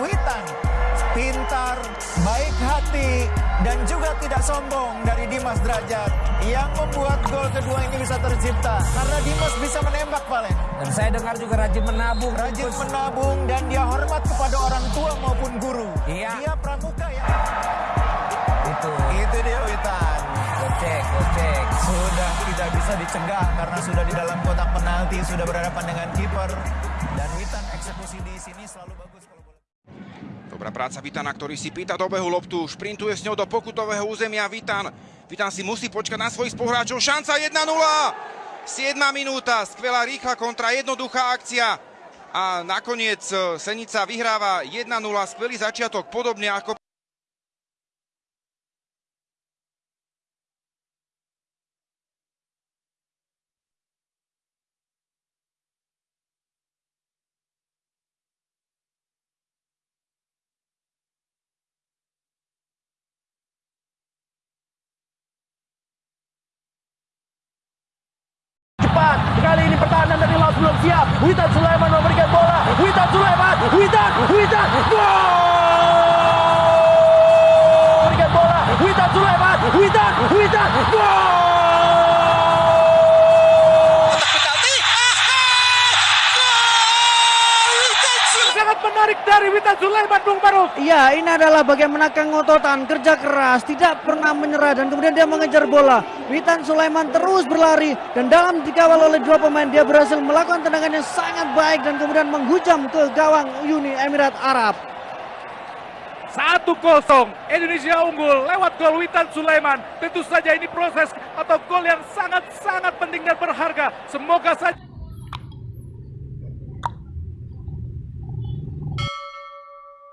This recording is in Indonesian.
Witan. Pintar, baik hati, dan juga tidak sombong dari Dimas Derajat yang membuat gol kedua ini bisa tercipta. Karena Dimas bisa menembak, Valen. Dan saya dengar juga rajin menabung. Rajin menabung dan dia hormat kepada orang tua maupun guru. Iya. Dia pramuka ya. Itu. Itu dia Witan. Gocek, gocek. Sudah tidak bisa dicegah karena sudah di dalam kotak penalti, sudah berhadapan dengan kiper. Dan Witan eksekusi di sini selalu bagus kalau bola. Dobrá práca Vitana, ktorý si pýta do behu loptu, šprintuje s ňou do pokutového územia Vitan. Vitan si musí počkať na svojich spoluhráčov. Šanca 1-0! 7 minúta, skvelá rýchla kontra, jednoduchá akcia. A nakoniec e, Senica vyhráva 1-0, skvelý začiatok, podobne ako Ruf siap, Wita Sulawesi. Sangat menarik dari Witan Sulaiman, Bung Barus. Iya, ini adalah bagaimana kengototan, kerja keras, tidak pernah menyerah dan kemudian dia mengejar bola. Witan Sulaiman terus berlari dan dalam dikawal oleh dua pemain dia berhasil melakukan tendangan yang sangat baik dan kemudian menghujam ke gawang Uni Emirat Arab. 1-0 Indonesia unggul lewat gol Witan Sulaiman. Tentu saja ini proses atau gol yang sangat-sangat penting dan berharga. Semoga saja